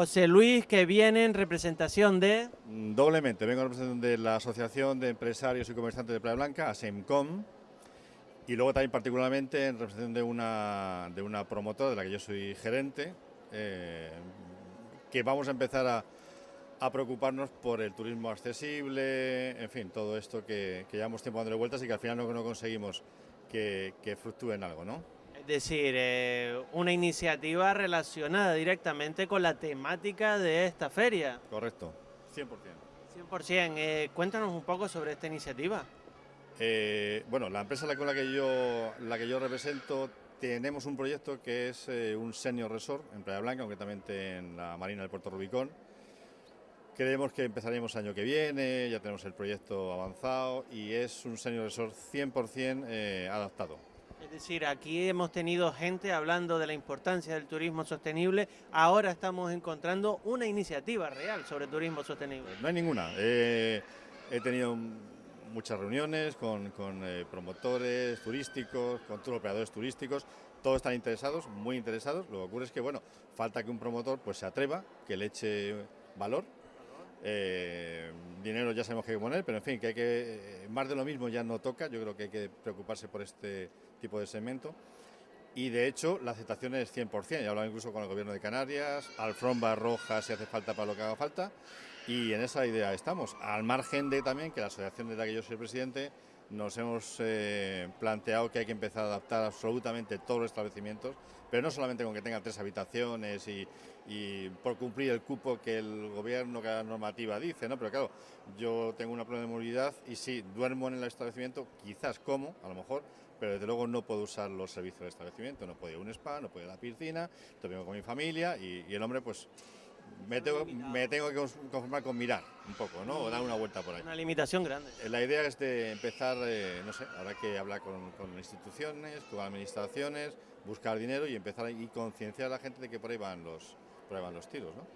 José Luis, que viene en representación de... Mm, doblemente, vengo en representación de la Asociación de Empresarios y Comerciantes de Playa Blanca, ASEMCOM, y luego también particularmente en representación de una, de una promotora de la que yo soy gerente, eh, que vamos a empezar a, preocuparnos por el turismo accesible, en fin, todo esto que, llevamos tiempo dándole vueltas y que al final no, no conseguimos que, que fluctúe en algo, ¿no? Es decir, eh, una iniciativa relacionada directamente con la temática de esta feria. Correcto, 100%. 100%. Eh, cuéntanos un poco sobre esta iniciativa. Eh, bueno, la empresa con la que yo, la que yo represento tenemos un proyecto que es eh, un senior resort en Playa Blanca, concretamente en la Marina del Puerto Rubicón. Creemos que empezaremos el año que viene, ya tenemos el proyecto avanzado y es un senior resort 100% eh, adaptado. Es decir, aquí hemos tenido gente hablando de la importancia del turismo sostenible, ahora estamos encontrando una iniciativa real sobre turismo sostenible. No hay ninguna. he tenido muchas reuniones con, eh, promotores turísticos, con todos operadores turísticos, todos están interesados, muy interesados. Lo que ocurre es que, bueno, falta que un promotor pues se atreva, que le eche valor. Eh, dinero ya sabemos que hay que poner, pero en fin, que hay que, más de lo mismo ya no toca, yo creo que hay que preocuparse por este tipo de segmento. Y de hecho, la aceptación es 100%, he hablado incluso con el gobierno de Canarias, alfombra roja si hace falta para lo que haga falta, y en esa idea estamos, al margen de también que la asociación de la que yo soy presidente nos hemos eh, planteado que hay que empezar a adaptar absolutamente todos los establecimientos, pero no solamente con que tengan tres habitaciones y, por cumplir el cupo que el gobierno, que la normativa dice, ¿no? pero claro, yo tengo una problema de movilidad y sí, duermo en el establecimiento, quizás como, a lo mejor, pero desde luego no puedo usar los servicios del establecimiento, no puedo ir a un spa, no puedo ir a la piscina, estoy con mi familia y el hombre pues me tengo, me tengo, que conformar con mirar un poco, ¿no? O dar una vuelta por ahí. Una limitación grande. La idea es de empezar, eh, no sé, habrá que hablar con, con, instituciones, con administraciones, buscar dinero y empezar a concienciar a la gente de que por ahí van los, por ahí van los tiros, ¿no?